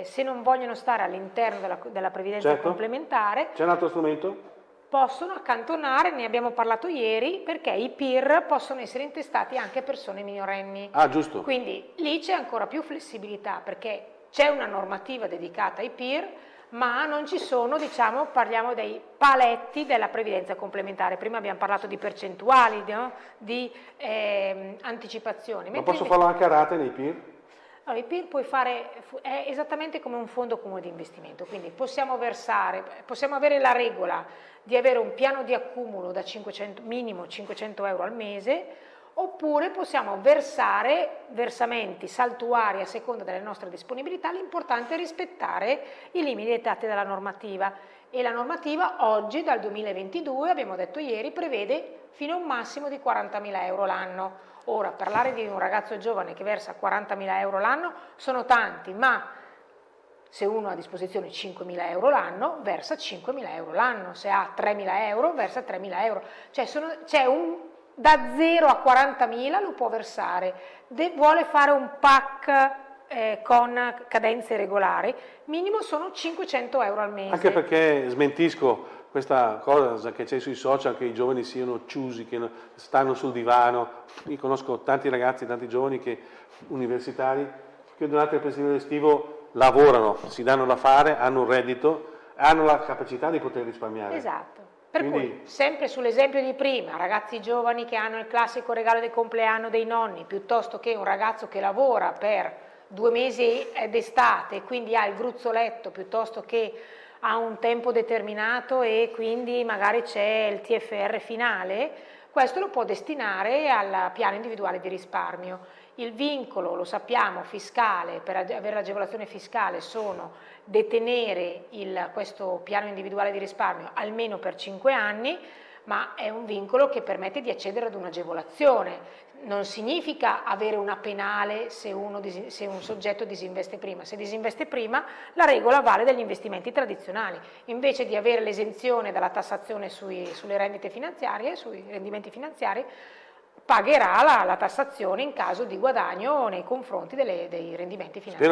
eh, se non vogliono stare all'interno della, della, previdenza certo. complementare... C'è un altro strumento? Possono accantonare, ne abbiamo parlato ieri, perché i PIR possono essere intestati anche a persone minorenni. Ah, giusto. Quindi lì c'è ancora più flessibilità, perché c'è una normativa dedicata ai PIR, ma non ci sono, diciamo, parliamo dei paletti della previdenza complementare. Prima abbiamo parlato di percentuali, no? di eh, anticipazioni. Ma posso farlo anche a rate nei PIR? Allora, i PIR puoi fare, è esattamente come un fondo comune di investimento, quindi possiamo versare, possiamo avere la regola di avere un piano di accumulo da 500, minimo 500 euro al mese, oppure possiamo versare versamenti saltuari a seconda delle nostre disponibilità, l'importante è rispettare i limiti dettati dalla normativa e la normativa oggi dal 2022, abbiamo detto ieri, prevede fino a un massimo di 40.000 euro l'anno. Ora, parlare di un ragazzo giovane che versa 40.000 euro l'anno sono tanti, ma se uno ha a disposizione 5.000 euro l'anno, versa 5.000 euro l'anno, se ha 3.000 euro, versa 3.000 euro. Cioè c'è un da 0 a 40.000 lo può versare, De, vuole fare un pack eh, con cadenze regolari, minimo sono 500 euro al mese. Anche perché smentisco questa cosa che c'è sui social, che i giovani siano chiusi, che stanno sul divano. Io conosco tanti ragazzi, tanti giovani che, universitari che durante il periodo estivo lavorano, si danno da fare, hanno un reddito, hanno la capacità di poter risparmiare. Esatto. Per Quindi... cui, sempre sull'esempio di prima, ragazzi giovani che hanno il classico regalo del compleanno dei nonni, piuttosto che un ragazzo che lavora per due mesi d'estate quindi ha il gruzzoletto, piuttosto che ha un tempo determinato e quindi magari c'è il TFR finale, questo lo può destinare al piano individuale di risparmio. Il vincolo, lo sappiamo, fiscale, per avere l'agevolazione fiscale sono detenere il, questo piano individuale di risparmio almeno per 5 anni, ma è un vincolo che permette di accedere ad un'agevolazione. Non significa avere una penale se, uno, se, un soggetto disinveste prima. Se disinveste prima, la regola vale degli investimenti tradizionali. Invece di avere l'esenzione dalla tassazione sui, sulle rendite finanziarie, sui rendimenti finanziari, pagherà la, la, tassazione in caso di guadagno nei confronti delle, dei rendimenti finanziari.